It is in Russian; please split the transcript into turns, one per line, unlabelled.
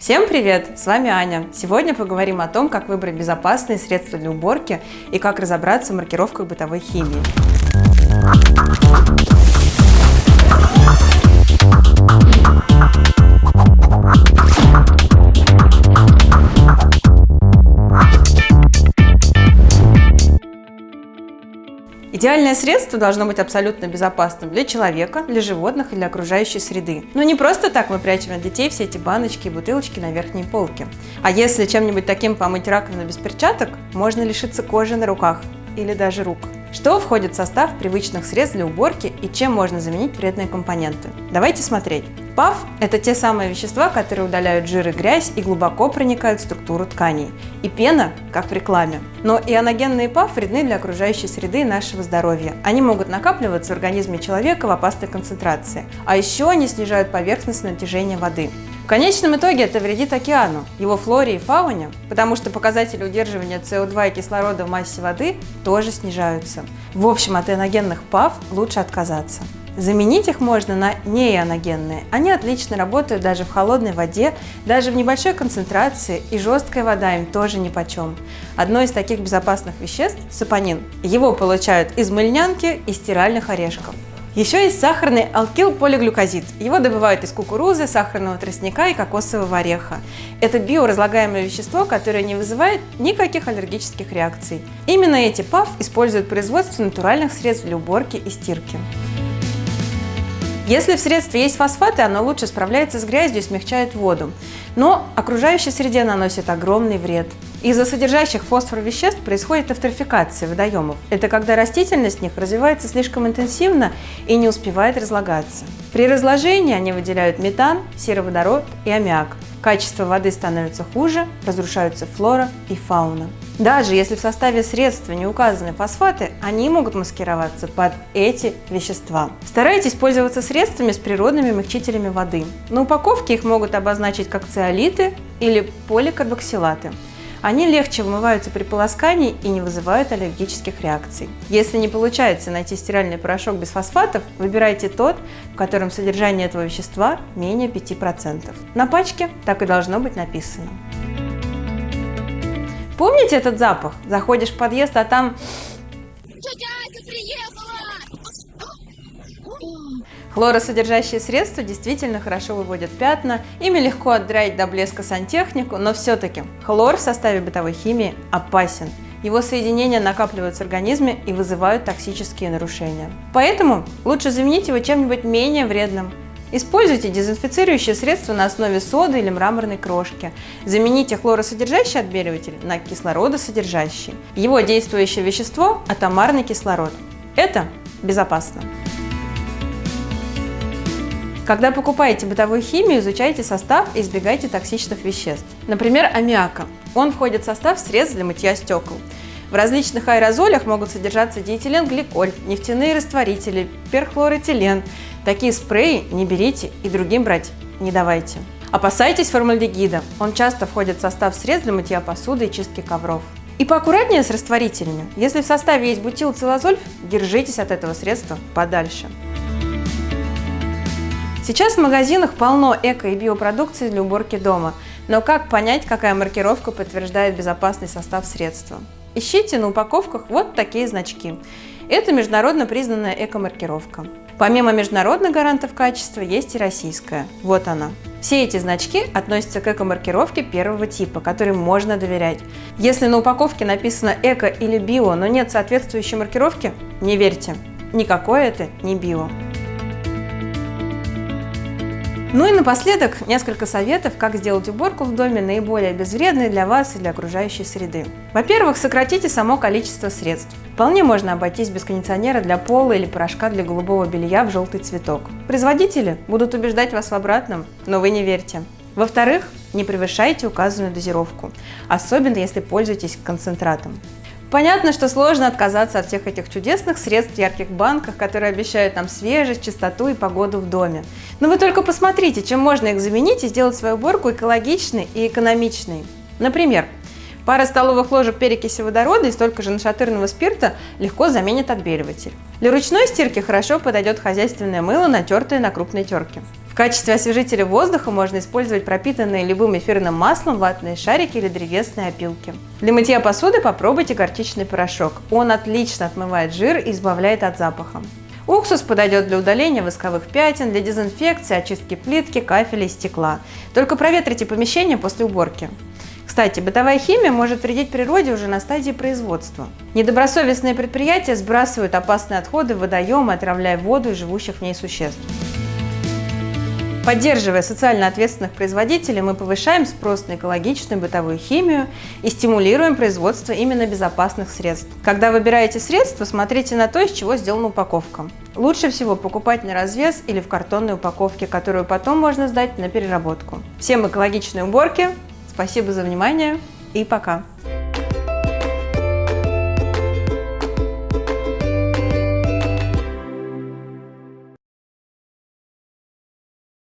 Всем привет! С вами Аня. Сегодня поговорим о том, как выбрать безопасные средства для уборки и как разобраться в маркировках бытовой химии. Идеальное средство должно быть абсолютно безопасным для человека, для животных и для окружающей среды. Но не просто так мы прячем от детей все эти баночки и бутылочки на верхней полке. А если чем-нибудь таким помыть раковину без перчаток, можно лишиться кожи на руках или даже рук. Что входит в состав привычных средств для уборки и чем можно заменить вредные компоненты? Давайте смотреть. ПАВ – это те самые вещества, которые удаляют жир и грязь и глубоко проникают в структуру тканей. И пена, как в рекламе. Но ионогенные ПАВ вредны для окружающей среды и нашего здоровья. Они могут накапливаться в организме человека в опасной концентрации. А еще они снижают поверхностное натяжение воды конечном итоге это вредит океану, его флоре и фауне, потому что показатели удерживания СО2 и кислорода в массе воды тоже снижаются. В общем, от ионогенных ПАВ лучше отказаться. Заменить их можно на неионогенные. Они отлично работают даже в холодной воде, даже в небольшой концентрации, и жесткая вода им тоже нипочем. Одно из таких безопасных веществ – сапонин. Его получают из мыльнянки и стиральных орешков. Еще есть сахарный алкилполиглюкозид. Его добывают из кукурузы, сахарного тростника и кокосового ореха. Это биоразлагаемое вещество, которое не вызывает никаких аллергических реакций. Именно эти ПАВ используют в производстве натуральных средств для уборки и стирки. Если в средстве есть фосфаты, оно лучше справляется с грязью и смягчает воду, но окружающей среде наносит огромный вред. Из-за содержащих фосфор веществ происходит эвтрофикация водоемов. Это когда растительность в них развивается слишком интенсивно и не успевает разлагаться. При разложении они выделяют метан, сероводород и аммиак. Качество воды становится хуже, разрушаются флора и фауна. Даже если в составе средства не указаны фосфаты, они могут маскироваться под эти вещества. Старайтесь пользоваться средствами с природными мягчителями воды. На упаковке их могут обозначить как циолиты или поликарбоксилаты. Они легче вымываются при полоскании и не вызывают аллергических реакций. Если не получается найти стиральный порошок без фосфатов, выбирайте тот, в котором содержание этого вещества менее 5%. На пачке так и должно быть написано. Помните этот запах? Заходишь в подъезд, а там... Хлоросодержащие средства действительно хорошо выводят пятна, ими легко отдраить до блеска сантехнику, но все-таки хлор в составе бытовой химии опасен. Его соединения накапливаются в организме и вызывают токсические нарушения. Поэтому лучше заменить его чем-нибудь менее вредным. Используйте дезинфицирующие средства на основе соды или мраморной крошки. Замените хлоросодержащий отбеливатель на кислородосодержащий. Его действующее вещество – атомарный кислород. Это безопасно. Когда покупаете бытовую химию, изучайте состав и избегайте токсичных веществ. Например, аммиака. Он входит в состав средств для мытья стекол. В различных аэрозолях могут содержаться диэтиленгликоль, нефтяные растворители, перхлорэтилен. Такие спреи не берите и другим брать не давайте. Опасайтесь формальдегида. Он часто входит в состав средств для мытья посуды и чистки ковров. И поаккуратнее с растворителями. Если в составе есть бутилцилазоль, держитесь от этого средства подальше. Сейчас в магазинах полно эко- и биопродукции для уборки дома. Но как понять, какая маркировка подтверждает безопасный состав средства? Ищите на упаковках вот такие значки. Это международно признанная эко-маркировка. Помимо международных гарантов качества, есть и российская. Вот она. Все эти значки относятся к эко-маркировке первого типа, которым можно доверять. Если на упаковке написано эко или био, но нет соответствующей маркировки, не верьте. Никакое это не био. Ну и напоследок несколько советов, как сделать уборку в доме наиболее безвредной для вас и для окружающей среды. Во-первых, сократите само количество средств. Вполне можно обойтись без кондиционера для пола или порошка для голубого белья в желтый цветок. Производители будут убеждать вас в обратном, но вы не верьте. Во-вторых, не превышайте указанную дозировку, особенно если пользуетесь концентратом. Понятно, что сложно отказаться от всех этих чудесных средств в ярких банках, которые обещают нам свежесть, чистоту и погоду в доме. Но вы только посмотрите, чем можно их заменить и сделать свою уборку экологичной и экономичной. Например, Пара столовых ложек перекиси водорода и столько же нашатырного спирта легко заменит отбеливатель. Для ручной стирки хорошо подойдет хозяйственное мыло, натертое на крупной терке. В качестве освежителя воздуха можно использовать пропитанные любым эфирным маслом ватные шарики или древесные опилки. Для мытья посуды попробуйте горчичный порошок. Он отлично отмывает жир и избавляет от запаха. Уксус подойдет для удаления восковых пятен, для дезинфекции, очистки плитки, кафеля и стекла. Только проветрите помещение после уборки. Кстати, бытовая химия может вредить природе уже на стадии производства. Недобросовестные предприятия сбрасывают опасные отходы в водоемы, отравляя воду и живущих в ней существ. Поддерживая социально ответственных производителей, мы повышаем спрос на экологичную бытовую химию и стимулируем производство именно безопасных средств. Когда выбираете средства, смотрите на то, из чего сделана упаковка. Лучше всего покупать на развес или в картонной упаковке, которую потом можно сдать на переработку. Всем экологичной уборки, спасибо за внимание и пока!